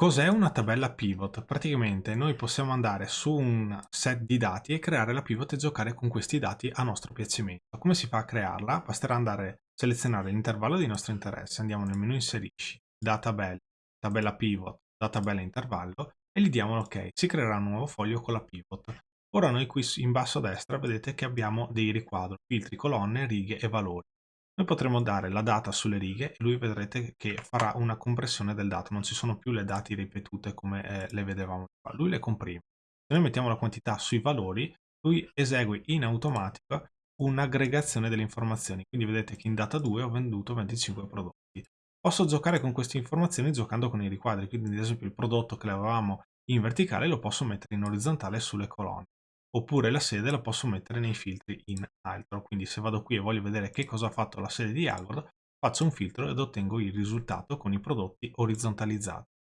Cos'è una tabella pivot? Praticamente noi possiamo andare su un set di dati e creare la pivot e giocare con questi dati a nostro piacimento. Come si fa a crearla? Basterà andare a selezionare l'intervallo di nostro interesse, andiamo nel menu inserisci, da tabella, tabella pivot, da tabella intervallo e gli diamo l'ok. Si creerà un nuovo foglio con la pivot. Ora noi qui in basso a destra vedete che abbiamo dei riquadri, filtri, colonne, righe e valori. Noi potremo dare la data sulle righe e lui vedrete che farà una compressione del dato, non ci sono più le dati ripetute come eh, le vedevamo qua, lui le comprime. Se noi mettiamo la quantità sui valori, lui esegue in automatico un'aggregazione delle informazioni, quindi vedete che in data 2 ho venduto 25 prodotti. Posso giocare con queste informazioni giocando con i riquadri, quindi ad esempio il prodotto che avevamo in verticale lo posso mettere in orizzontale sulle colonne oppure la sede la posso mettere nei filtri in altro. Quindi se vado qui e voglio vedere che cosa ha fatto la sede di Agord faccio un filtro ed ottengo il risultato con i prodotti orizzontalizzati